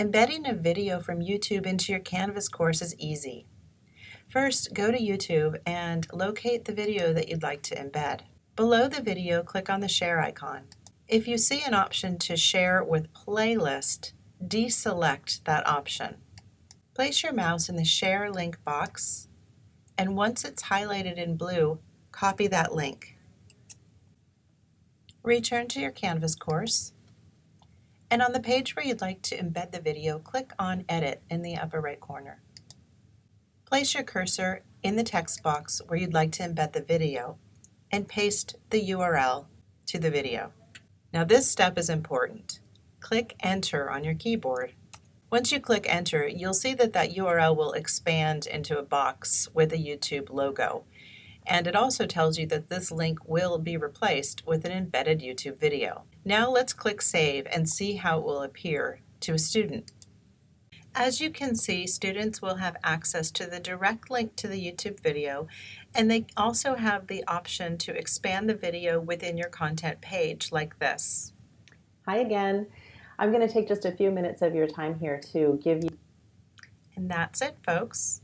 Embedding a video from YouTube into your Canvas course is easy. First, go to YouTube and locate the video that you'd like to embed. Below the video, click on the share icon. If you see an option to share with playlist, deselect that option. Place your mouse in the share link box, and once it's highlighted in blue, copy that link. Return to your Canvas course, and on the page where you'd like to embed the video, click on Edit in the upper right corner. Place your cursor in the text box where you'd like to embed the video and paste the URL to the video. Now this step is important. Click Enter on your keyboard. Once you click Enter, you'll see that that URL will expand into a box with a YouTube logo. And it also tells you that this link will be replaced with an embedded YouTube video. Now let's click Save and see how it will appear to a student. As you can see, students will have access to the direct link to the YouTube video, and they also have the option to expand the video within your content page like this. Hi again. I'm going to take just a few minutes of your time here to give you. And that's it, folks.